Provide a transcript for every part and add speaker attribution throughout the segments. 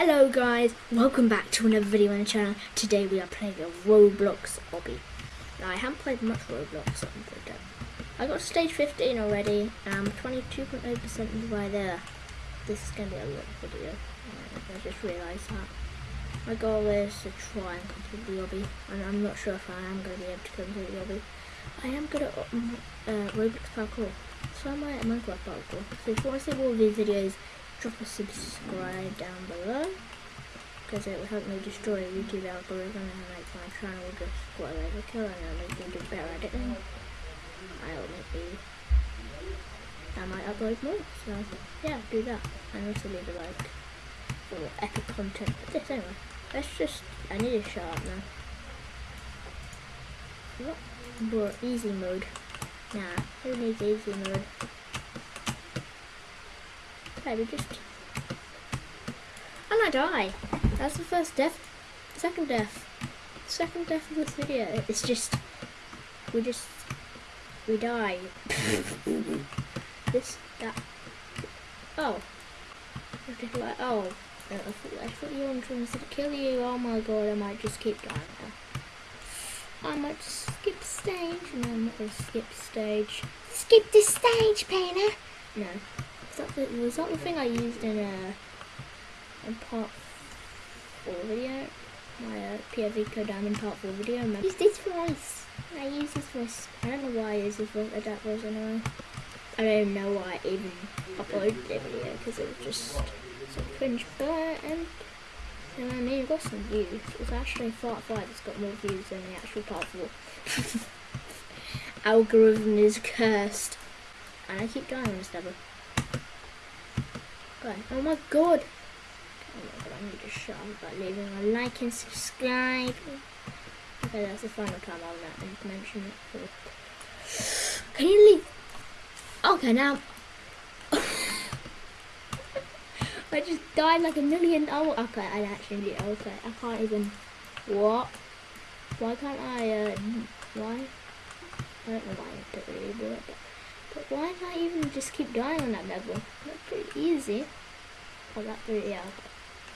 Speaker 1: Hello guys, welcome back to another video on the channel. Today we are playing a Roblox obby. Now I haven't played much Roblox on the I got stage 15 already I'm 22.0% of the way there. This is going to be a long video. I just realised that. My goal is to try and complete the obby and I'm not sure if I am going to be able to complete the obby. I am good at uh, Roblox parkour. So I at Minecraft parkour. So if you want to see more of these videos, drop a subscribe down below because it will help me destroy YouTube algorithm and make my channel just go away the kill and it'll make me do better editing. I'll maybe I might upload more, so yeah, do that. And also leave a like for epic content. But this anyway. Let's just I need shut up now. What? But easy mode. Nah, who needs easy mode? Okay, we just... And I die. That's the first death. Second death. Second death of this video. It's just... We just... We die. this, that... Oh. Like, oh. I thought, I thought you were trying to kill you. Oh my god, I might just keep dying now. I might skip stage. No, I'm not going to skip stage. Skip this stage, Painter! No that the, was that the thing I used in a in part four video? My uh, POV Kodama part four video. I use this for ice. I use this voice. I don't know why I use this for Uh, voice anyway. I don't even know why I even uploaded the video because it was just so cringe. But um, you know, I mean, it got some views. It's actually part five that's got more views than the actual part four. Algorithm is cursed, and I keep dying on this level. Oh my god. Oh my god, I need to shut up by leaving a like and subscribe. Okay, that's the final time I'll not mention it. Can you leave? Okay, now. I just died like a million. Oh, okay, I actually did. Okay, I can't even. What? Why can't I, uh, why? I don't know why I don't really do it, but. But why I even just keep dying on that level? That's pretty easy. Oh, that pretty, yeah.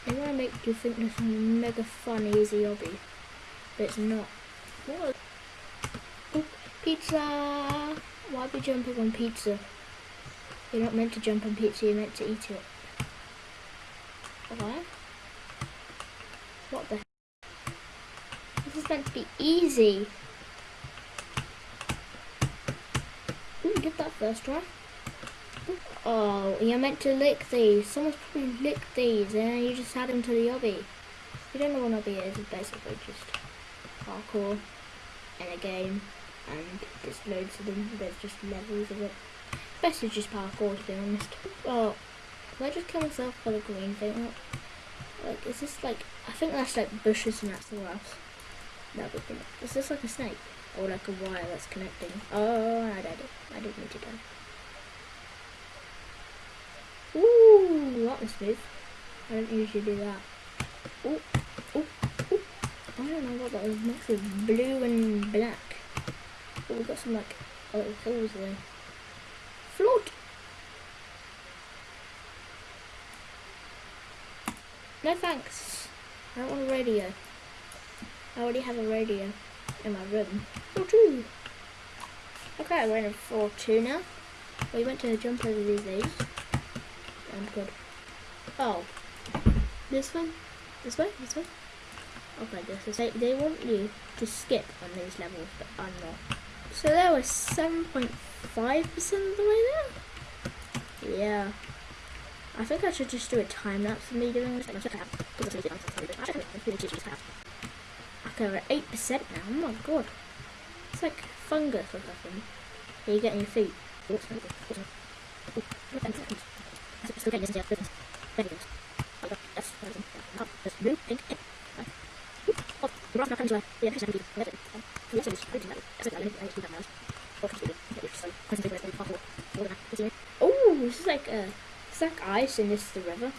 Speaker 1: They want to make you think this is a mega fun, easy obby. But it's not. What? Pizza! Why we jumping on pizza? You're not meant to jump on pizza, you're meant to eat it. Why? What the This is meant to be easy. Get that first try. Oh, you're meant to lick these. Someone's probably licked these and you just add them to the obby. You don't know what obby is, it's basically just parkour in a game and there's loads of them, there's just levels of it. Best is just parkour to be honest. Oh, can I just kill myself for the green thing? Like, is this like, I think that's like bushes and that's the grass. No, but is this like a snake? Or like a wire that's connecting? Oh, I did it. I didn't need to die. Ooh, that was smooth. I don't usually do that. Ooh, ooh, ooh. I don't know what that was mixed with blue and black. But we've got some like little hills there. Float! No thanks. I don't want a radio. I already have a radio in my room. 4-2. Okay, we're in 4-2 now. We went to jump over these things. I'm good. Oh. This one? This way? This way? Okay, this is they, they want you to skip on these levels, but I'm not. So there was 7.5% of the way there? Yeah. I think I should just do a time lapse of me doing this. We're at 8% now. Oh my god. It's like fungus or something. Are you getting your feet? oh, this that that. Is like, uh, it's like ice and this is the river.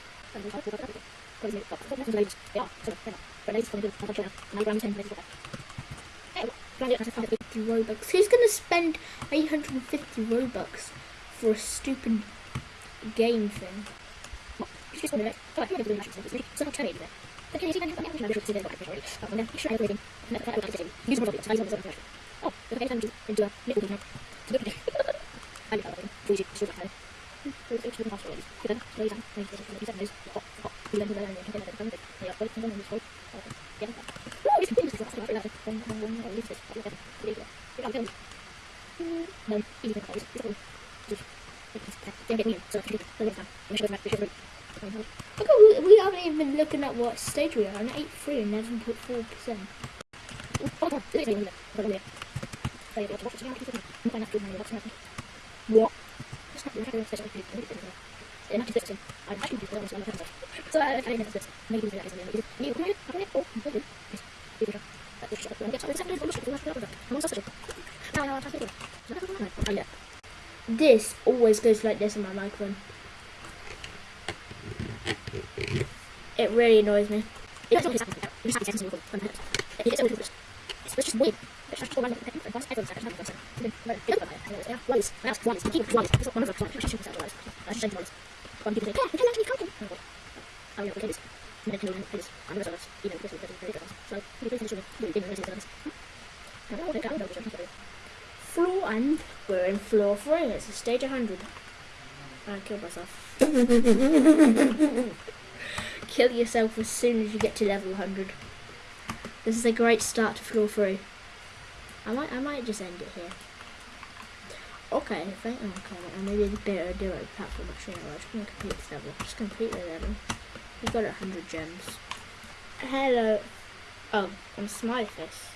Speaker 1: Robux. Who's gonna spend 850 Robux for a stupid game thing. This one right. Oh, I'm going to do national service. So I'll tell you that. But can you my. Oh, extra rating. And then that will Use more of it. So I use one of the Oh, okay, time to into a little now. So good. I need that. Please, it's really hard. So it's really possible. Good. So you can. Maybe this is the news. Oh, oh. You learn to learn and you can get it. Yeah, but it's not useful. Yeah. Oh, you can do this. That's not right. Then then then I'll leave this. I'll leave it. Leave it. I'm telling you. No, easy to close. It's all. Don't get me in. So I can do it. So next time. We should go back. We should go. Look, at, we, we haven't even been looking at what stage we are on 8.3 and 11.4%. Oh, this is really good. Play it, watch it, I'm finding out good money, what's happening. What? It's not really good, it's not good. I'm actually doing this one So I I know this. Maybe that is a little bit. You can I can oh, good. Yes. You can. That's just I'm getting something to look at. I'm also such a. Now I want to Oh yeah. This always goes like this on my microphone. It really annoys me. It doesn't happen. It just happens in your phone. It's always It's just weird. It's just all random. It's just everyone's second. Everyone's second. Yeah, once. My house once. Keep once. It's not one of the ones. I should say once. I should say once. One people say, yeah, we can actually count them. Oh, yeah, we can do this. And then can do this. I'm going to say You know, this is very good. So, we can finish with really big races on this. I don't know what I don't know. Floor and we're three. It's a stage 100. I killed myself. Kill yourself as soon as you get to level 100. This is a great start to floor 3. I might I might just end it here. Okay, thank oh, okay, I maybe it's better do it platform no, I'm just gonna complete this level. Just complete the level. We got a hundred gems. Hello Oh, I'm a smiley face.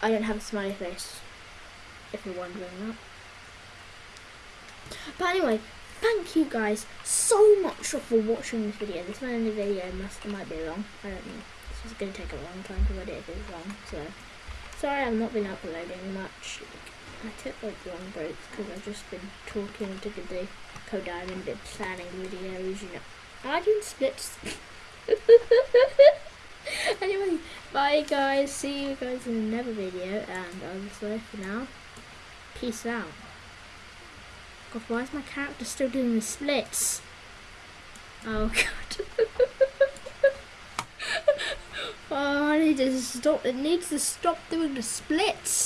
Speaker 1: I don't have a smiley face. If you're wondering that. But anyway, thank you guys so much for watching this video. This one in the video must might be long. I don't know. This is going to take a long time to edit if it's long. So sorry I've not been uploading much. I took like long breaks because I've just been talking to the Code Diamond planning videos, you know. I doing splits. anyway, bye guys. See you guys in another video and I'll just obviously for now, peace out. Why is my character still doing the splits? Oh god. oh, I need to stop. It needs to stop doing the splits.